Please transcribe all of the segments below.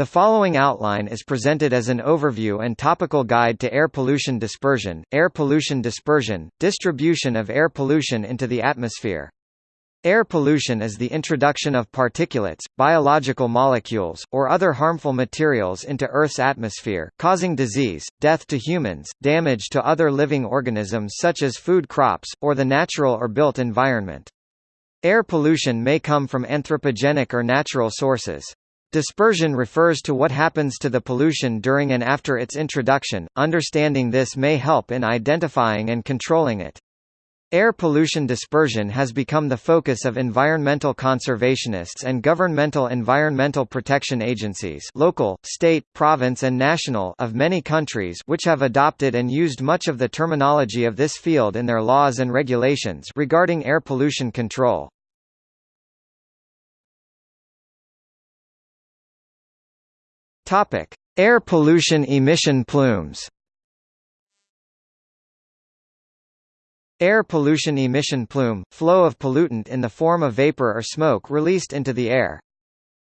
The following outline is presented as an overview and topical guide to air pollution dispersion, air pollution dispersion, distribution of air pollution into the atmosphere. Air pollution is the introduction of particulates, biological molecules, or other harmful materials into Earth's atmosphere, causing disease, death to humans, damage to other living organisms such as food crops, or the natural or built environment. Air pollution may come from anthropogenic or natural sources. Dispersion refers to what happens to the pollution during and after its introduction. Understanding this may help in identifying and controlling it. Air pollution dispersion has become the focus of environmental conservationists and governmental environmental protection agencies local, state, province and national of many countries which have adopted and used much of the terminology of this field in their laws and regulations regarding air pollution control. Topic: Air pollution emission plumes. Air pollution emission plume, flow of pollutant in the form of vapor or smoke released into the air.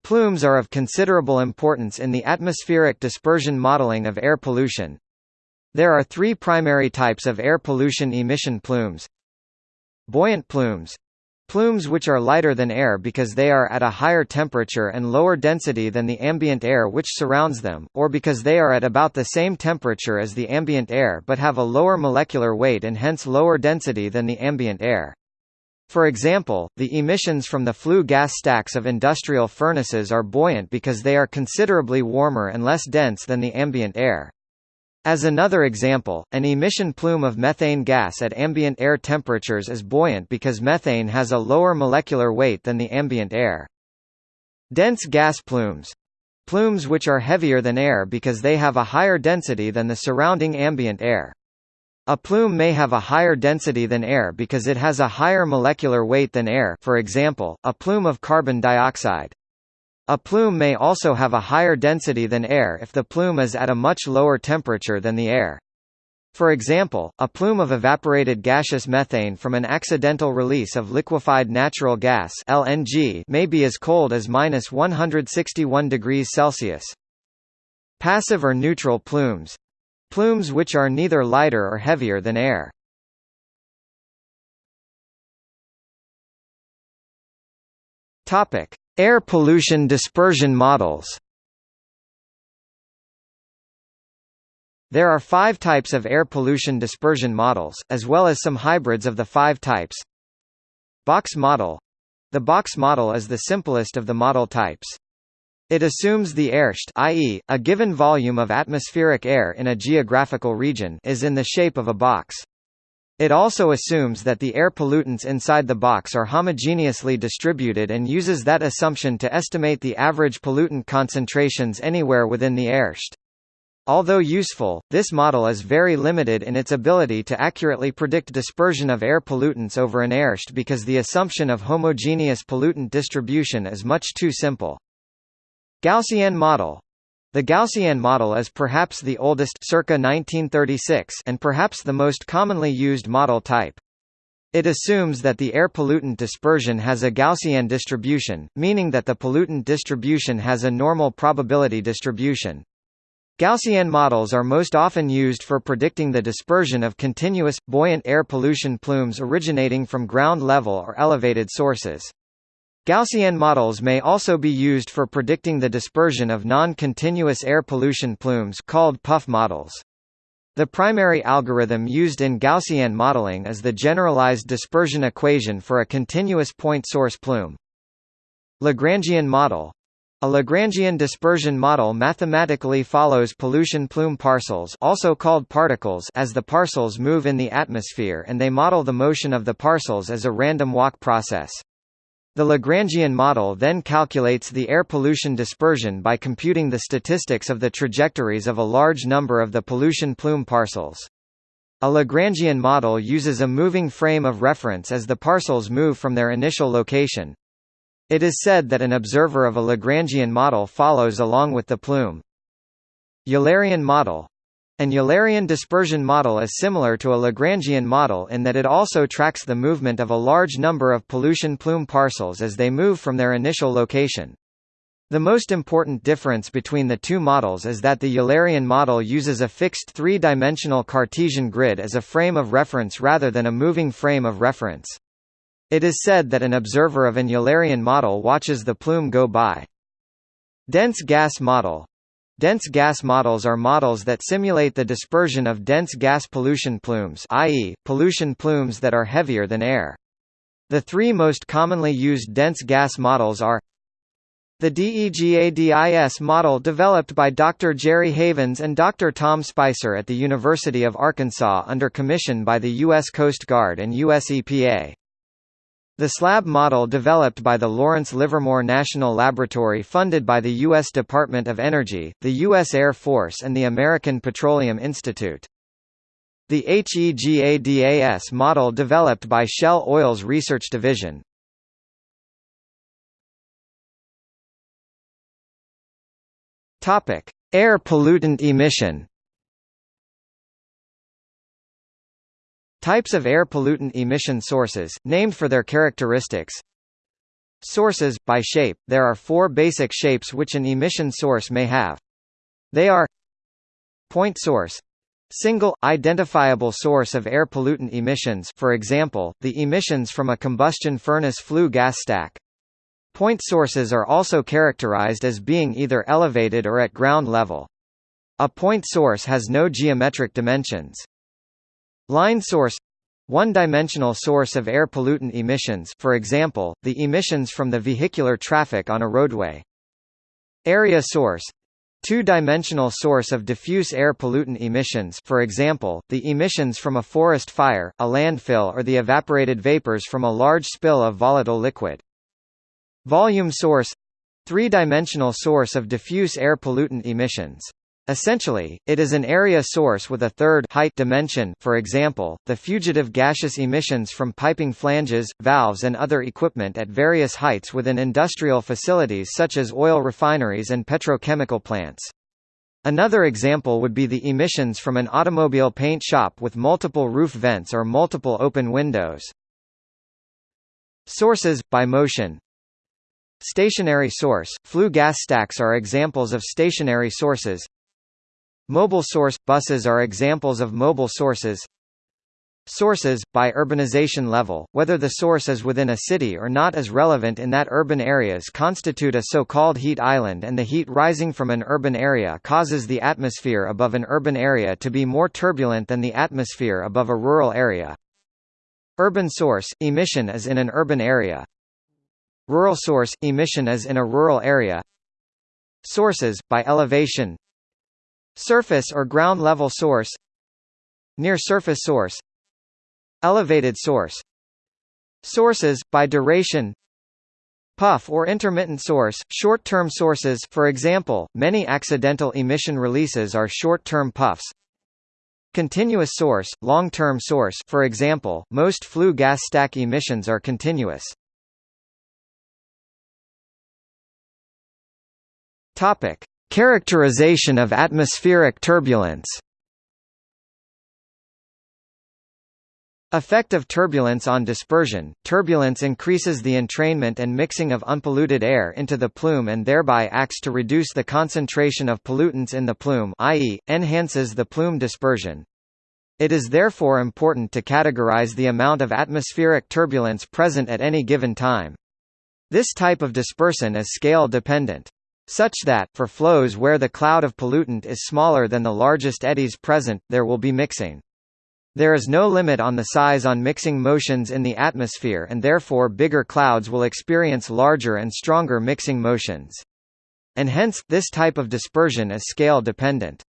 Plumes are of considerable importance in the atmospheric dispersion modeling of air pollution. There are three primary types of air pollution emission plumes. Buoyant plumes Plumes which are lighter than air because they are at a higher temperature and lower density than the ambient air which surrounds them, or because they are at about the same temperature as the ambient air but have a lower molecular weight and hence lower density than the ambient air. For example, the emissions from the flue gas stacks of industrial furnaces are buoyant because they are considerably warmer and less dense than the ambient air. As another example, an emission plume of methane gas at ambient air temperatures is buoyant because methane has a lower molecular weight than the ambient air. Dense gas plumes plumes which are heavier than air because they have a higher density than the surrounding ambient air. A plume may have a higher density than air because it has a higher molecular weight than air for example, a plume of carbon dioxide. A plume may also have a higher density than air if the plume is at a much lower temperature than the air. For example, a plume of evaporated gaseous methane from an accidental release of liquefied natural gas LNG may be as cold as minus 161 degrees Celsius. Passive or neutral plumes plumes which are neither lighter or heavier than air. Topic: Air pollution dispersion models There are five types of air pollution dispersion models, as well as some hybrids of the five types. Box model The box model is the simplest of the model types. It assumes the airshed i.e., a given volume of atmospheric air in a geographical region is in the shape of a box. It also assumes that the air pollutants inside the box are homogeneously distributed and uses that assumption to estimate the average pollutant concentrations anywhere within the airshed. Although useful, this model is very limited in its ability to accurately predict dispersion of air pollutants over an airshed because the assumption of homogeneous pollutant distribution is much too simple. Gaussian model the Gaussian model is perhaps the oldest circa 1936 and perhaps the most commonly used model type. It assumes that the air pollutant dispersion has a Gaussian distribution, meaning that the pollutant distribution has a normal probability distribution. Gaussian models are most often used for predicting the dispersion of continuous, buoyant air pollution plumes originating from ground level or elevated sources. Gaussian models may also be used for predicting the dispersion of non-continuous air pollution plumes called puff models. The primary algorithm used in Gaussian modeling is the generalized dispersion equation for a continuous point source plume. Lagrangian model a Lagrangian dispersion model mathematically follows pollution plume parcels also called particles as the parcels move in the atmosphere and they model the motion of the parcels as a random walk process. The Lagrangian model then calculates the air pollution dispersion by computing the statistics of the trajectories of a large number of the pollution plume parcels. A Lagrangian model uses a moving frame of reference as the parcels move from their initial location. It is said that an observer of a Lagrangian model follows along with the plume. Eulerian model an Eulerian dispersion model is similar to a Lagrangian model in that it also tracks the movement of a large number of pollution plume parcels as they move from their initial location. The most important difference between the two models is that the Eulerian model uses a fixed three-dimensional Cartesian grid as a frame of reference rather than a moving frame of reference. It is said that an observer of an Eulerian model watches the plume go by. Dense gas model Dense gas models are models that simulate the dispersion of dense gas pollution plumes i.e., pollution plumes that are heavier than air. The three most commonly used dense gas models are the DEGADIS model developed by Dr. Jerry Havens and Dr. Tom Spicer at the University of Arkansas under commission by the U.S. Coast Guard and U.S. EPA. The SLAB model developed by the Lawrence Livermore National Laboratory funded by the U.S. Department of Energy, the U.S. Air Force and the American Petroleum Institute. The HEGADAS model developed by Shell Oil's Research Division, Air pollutant emission. Types of air pollutant emission sources, named for their characteristics. Sources by shape. There are four basic shapes which an emission source may have. They are point source, Single, identifiable source of air pollutant emissions for example, the emissions from a combustion furnace flue gas stack. Point sources are also characterized as being either elevated or at ground level. A point source has no geometric dimensions. Line source one-dimensional source of air pollutant emissions for example, the emissions from the vehicular traffic on a roadway. Area source two-dimensional source of diffuse air pollutant emissions for example, the emissions from a forest fire, a landfill or the evaporated vapors from a large spill of volatile liquid. Volume source three-dimensional source of diffuse air pollutant emissions. Essentially, it is an area source with a third height dimension for example, the fugitive gaseous emissions from piping flanges, valves and other equipment at various heights within industrial facilities such as oil refineries and petrochemical plants. Another example would be the emissions from an automobile paint shop with multiple roof vents or multiple open windows. Sources, by motion Stationary source, flue gas stacks are examples of stationary sources. Mobile source – buses are examples of mobile sources. Sources, by urbanization level, whether the source is within a city or not is relevant in that urban areas constitute a so-called heat island and the heat rising from an urban area causes the atmosphere above an urban area to be more turbulent than the atmosphere above a rural area. Urban source, emission is in an urban area. Rural source – emission is in a rural area Sources, by elevation Surface or ground level source Near surface source Elevated source. Sources, by duration Puff or intermittent source, short-term sources for example, many accidental emission releases are short-term puffs. Continuous source, long-term source for example, most flue gas stack emissions are continuous. Topic: Characterization of atmospheric turbulence. Effect of turbulence on dispersion. Turbulence increases the entrainment and mixing of unpolluted air into the plume and thereby acts to reduce the concentration of pollutants in the plume, i.e., enhances the plume dispersion. It is therefore important to categorize the amount of atmospheric turbulence present at any given time. This type of dispersion is scale dependent such that, for flows where the cloud of pollutant is smaller than the largest eddies present, there will be mixing. There is no limit on the size on mixing motions in the atmosphere and therefore bigger clouds will experience larger and stronger mixing motions. And hence, this type of dispersion is scale dependent.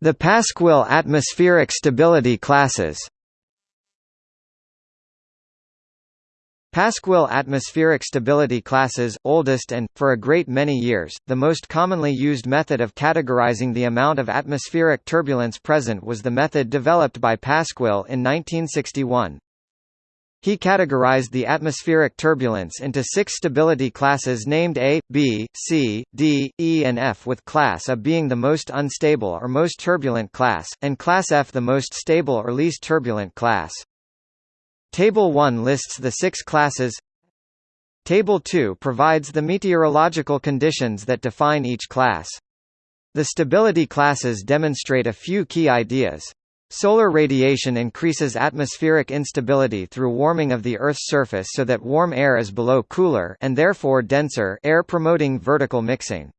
The Pasquill atmospheric stability classes Pasquill atmospheric stability classes, oldest and, for a great many years, the most commonly used method of categorizing the amount of atmospheric turbulence present was the method developed by Pasquill in 1961. He categorized the atmospheric turbulence into six stability classes named A, B, C, D, E and F with class A being the most unstable or most turbulent class, and class F the most stable or least turbulent class. Table 1 lists the six classes Table 2 provides the meteorological conditions that define each class. The stability classes demonstrate a few key ideas. Solar radiation increases atmospheric instability through warming of the Earth's surface so that warm air is below cooler and therefore denser air promoting vertical mixing.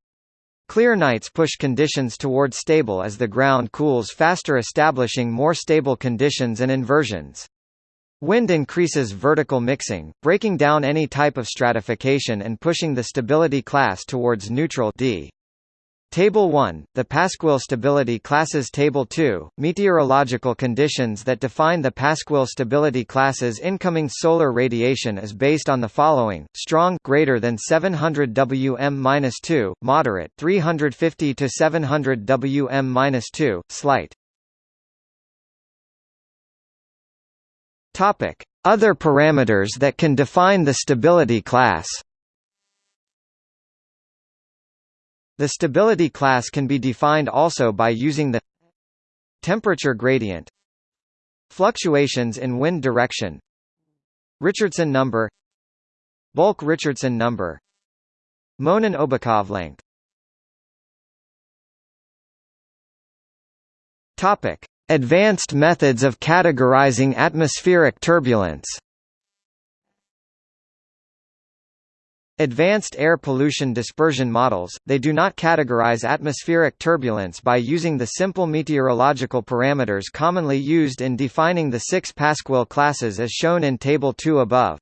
Clear nights push conditions toward stable as the ground cools faster establishing more stable conditions and inversions. Wind increases vertical mixing, breaking down any type of stratification and pushing the stability class towards neutral D. Table 1, the Pasquill stability classes Table 2, meteorological conditions that define the Pasquill stability classes incoming solar radiation is based on the following, strong greater than 700 Wm-2, moderate 350 to 700 Wm-2, slight. Topic: Other parameters that can define the stability class. The stability class can be defined also by using the temperature gradient fluctuations in wind direction Richardson number bulk Richardson number Monin-Obukhov length. Topic Advanced methods of categorizing atmospheric turbulence Advanced air pollution dispersion models, they do not categorize atmospheric turbulence by using the simple meteorological parameters commonly used in defining the six Pasquill classes as shown in Table 2 above.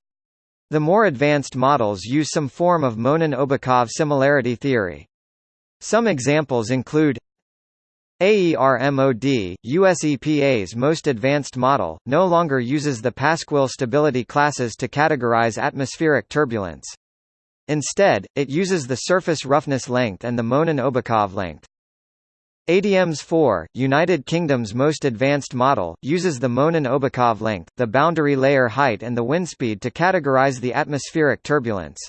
The more advanced models use some form of Monin-Obukhov similarity theory. Some examples include AERMOD, US EPA's most advanced model, no longer uses the Pasquill stability classes to categorize atmospheric turbulence. Instead, it uses the surface roughness length and the Monin-Obukhov length. ADMS 4, United Kingdom's most advanced model, uses the Monin-Obukhov length, the boundary layer height and the wind speed to categorize the atmospheric turbulence.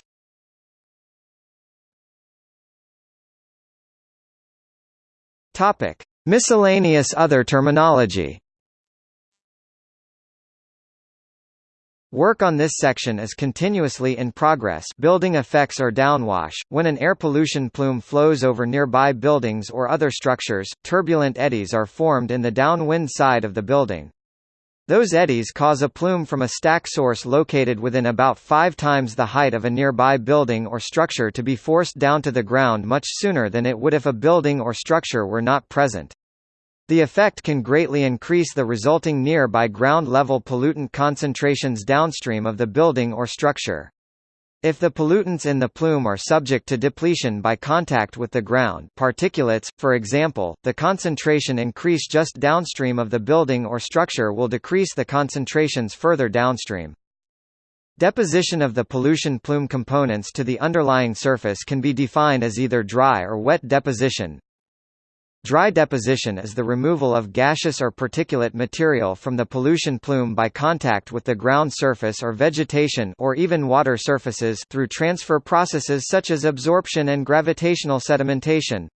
Topic: Miscellaneous other terminology. Work on this section is continuously in progress building effects or downwash. When an air pollution plume flows over nearby buildings or other structures, turbulent eddies are formed in the downwind side of the building. Those eddies cause a plume from a stack source located within about five times the height of a nearby building or structure to be forced down to the ground much sooner than it would if a building or structure were not present. The effect can greatly increase the resulting nearby ground-level pollutant concentrations downstream of the building or structure. If the pollutants in the plume are subject to depletion by contact with the ground particulates, for example, the concentration increase just downstream of the building or structure will decrease the concentrations further downstream. Deposition of the pollution plume components to the underlying surface can be defined as either dry or wet deposition, Dry deposition is the removal of gaseous or particulate material from the pollution plume by contact with the ground surface or vegetation or even water surfaces through transfer processes such as absorption and gravitational sedimentation.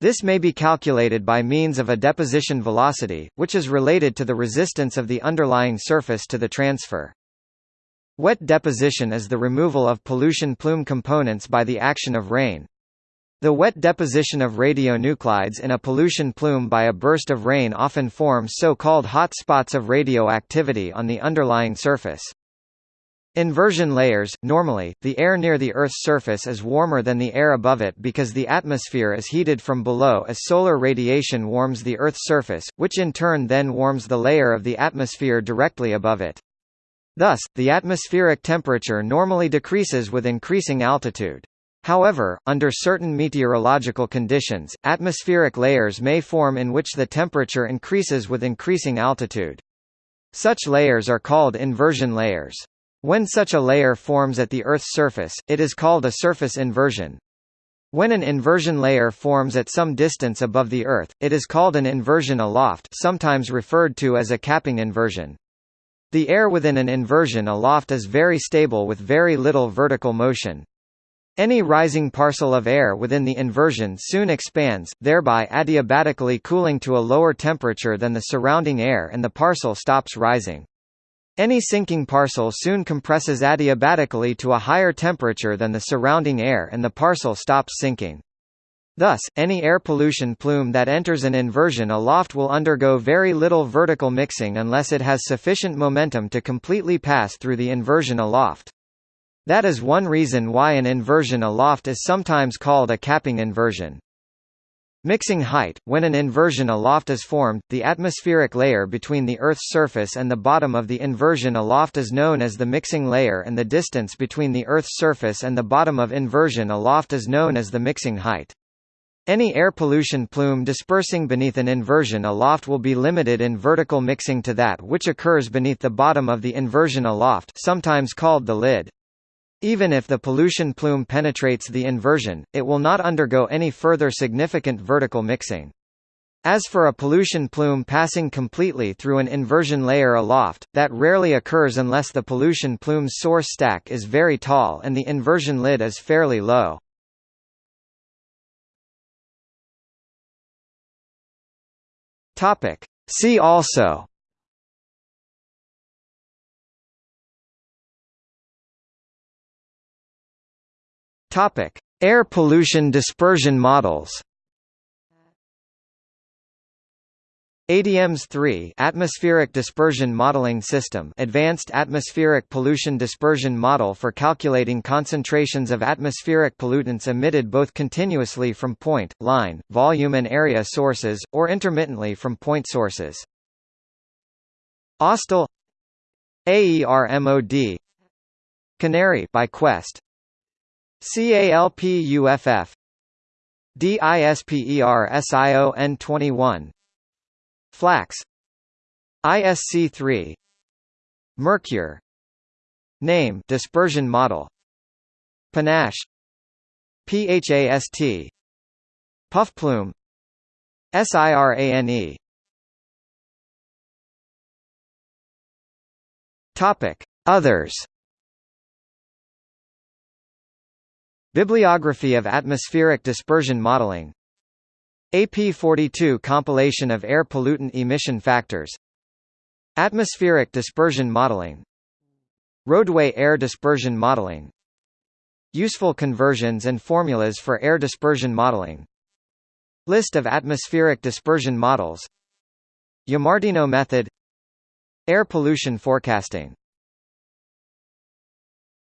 This may be calculated by means of a deposition velocity, which is related to the resistance of the underlying surface to the transfer. Wet deposition is the removal of pollution plume components by the action of rain. The wet deposition of radionuclides in a pollution plume by a burst of rain often forms so-called hot spots of radioactivity on the underlying surface. Inversion layers – Normally, the air near the Earth's surface is warmer than the air above it because the atmosphere is heated from below as solar radiation warms the Earth's surface, which in turn then warms the layer of the atmosphere directly above it. Thus, the atmospheric temperature normally decreases with increasing altitude. However, under certain meteorological conditions, atmospheric layers may form in which the temperature increases with increasing altitude. Such layers are called inversion layers. When such a layer forms at the Earth's surface, it is called a surface inversion. When an inversion layer forms at some distance above the Earth, it is called an inversion aloft sometimes referred to as a capping inversion. The air within an inversion aloft is very stable with very little vertical motion. Any rising parcel of air within the inversion soon expands, thereby adiabatically cooling to a lower temperature than the surrounding air and the parcel stops rising. Any sinking parcel soon compresses adiabatically to a higher temperature than the surrounding air and the parcel stops sinking. Thus, any air pollution plume that enters an inversion aloft will undergo very little vertical mixing unless it has sufficient momentum to completely pass through the inversion aloft. That is one reason why an inversion aloft is sometimes called a capping inversion. Mixing height – When an inversion aloft is formed, the atmospheric layer between the Earth's surface and the bottom of the inversion aloft is known as the mixing layer and the distance between the Earth's surface and the bottom of inversion aloft is known as the mixing height. Any air pollution plume dispersing beneath an inversion aloft will be limited in vertical mixing to that which occurs beneath the bottom of the inversion aloft sometimes called the lid. Even if the pollution plume penetrates the inversion, it will not undergo any further significant vertical mixing. As for a pollution plume passing completely through an inversion layer aloft, that rarely occurs unless the pollution plume's source stack is very tall and the inversion lid is fairly low. See also Topic: Air pollution dispersion models. ADMS 3 Atmospheric Dispersion Modeling System Advanced Atmospheric Pollution Dispersion Model for calculating concentrations of atmospheric pollutants emitted both continuously from point, line, volume and area sources, or intermittently from point sources. AUSTAL AERMOD Canary by Quest CALPUFF DISPERSION 21 FLACS. ISC3 Mercure. Name dispersion model. Panache. PHAST Puffplume. SIRANE Topic. Others Bibliography of atmospheric dispersion modeling. AP42 compilation of air pollutant emission factors. Atmospheric dispersion modeling. Roadway air dispersion modeling. Useful conversions and formulas for air dispersion modeling. List of atmospheric dispersion models. Yamartino method. Air pollution forecasting